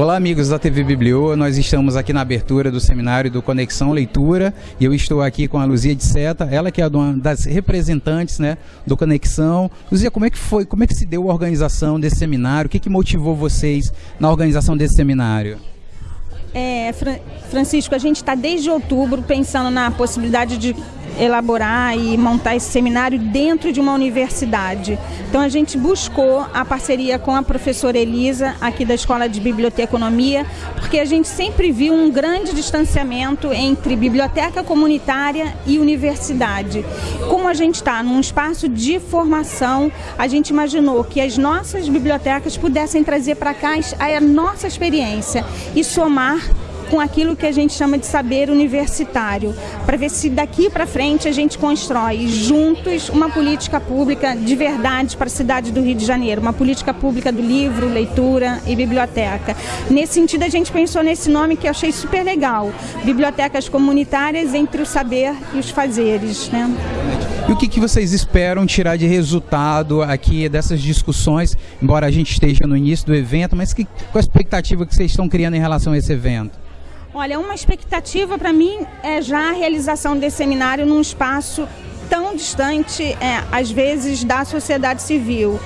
Olá, amigos da TV Biblio. Nós estamos aqui na abertura do seminário do Conexão Leitura e eu estou aqui com a Luzia de Seta, ela que é uma das representantes né, do Conexão. Luzia, como é que foi, como é que se deu a organização desse seminário? O que, que motivou vocês na organização desse seminário? É, Francisco, a gente está desde outubro pensando na possibilidade de elaborar e montar esse seminário dentro de uma universidade. Então a gente buscou a parceria com a professora Elisa, aqui da Escola de Biblioteconomia, porque a gente sempre viu um grande distanciamento entre biblioteca comunitária e universidade. Como a gente está num espaço de formação, a gente imaginou que as nossas bibliotecas pudessem trazer para cá a nossa experiência e somar com aquilo que a gente chama de saber universitário, para ver se daqui para frente a gente constrói juntos uma política pública de verdade para a cidade do Rio de Janeiro, uma política pública do livro, leitura e biblioteca. Nesse sentido, a gente pensou nesse nome que eu achei super legal, Bibliotecas Comunitárias entre o Saber e os Fazeres. Né? E o que, que vocês esperam tirar de resultado aqui dessas discussões, embora a gente esteja no início do evento, mas que, qual a expectativa que vocês estão criando em relação a esse evento? Olha, uma expectativa para mim é já a realização desse seminário num espaço tão distante, é, às vezes, da sociedade civil.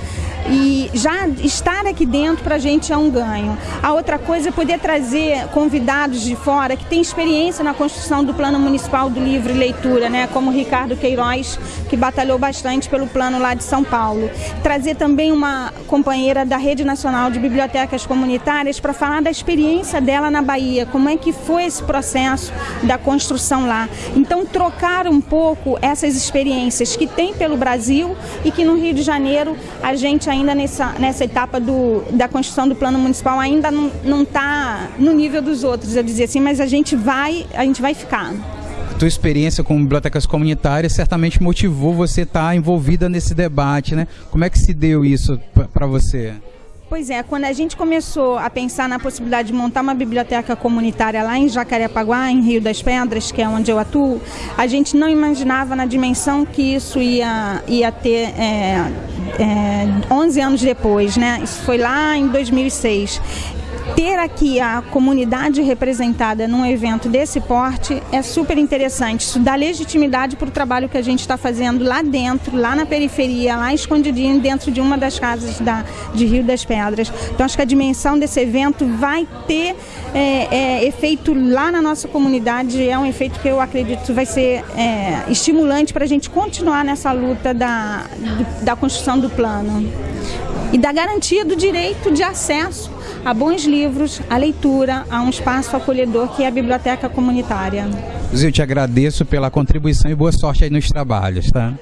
E já estar aqui dentro para a gente é um ganho. A outra coisa é poder trazer convidados de fora que têm experiência na construção do Plano Municipal do Livro e Leitura, né? como Ricardo Queiroz, que batalhou bastante pelo plano lá de São Paulo. Trazer também uma companheira da Rede Nacional de Bibliotecas Comunitárias para falar da experiência dela na Bahia, como é que foi esse processo da construção lá. Então, trocar um pouco essas experiências que tem pelo Brasil e que no Rio de Janeiro a gente ainda nessa, nessa etapa do, da construção do plano municipal ainda não está no nível dos outros, eu dizer assim, mas a gente vai, a gente vai ficar. A tua experiência com bibliotecas comunitárias certamente motivou você estar tá envolvida nesse debate, né? Como é que se deu isso para você? Pois é, quando a gente começou a pensar na possibilidade de montar uma biblioteca comunitária lá em Jacarepaguá, em Rio das Pedras, que é onde eu atuo, a gente não imaginava na dimensão que isso ia, ia ter é, é, 11 anos depois, né? Isso foi lá em 2006 ter aqui a comunidade representada num evento desse porte é super interessante. Isso dá legitimidade para o trabalho que a gente está fazendo lá dentro, lá na periferia, lá escondidinho, dentro de uma das casas da, de Rio das Pedras. Então, acho que a dimensão desse evento vai ter é, é, efeito lá na nossa comunidade. É um efeito que eu acredito vai ser é, estimulante para a gente continuar nessa luta da, da construção do plano e da garantia do direito de acesso a bons livros, a leitura, a um espaço acolhedor que é a biblioteca comunitária. Eu te agradeço pela contribuição e boa sorte aí nos trabalhos, tá?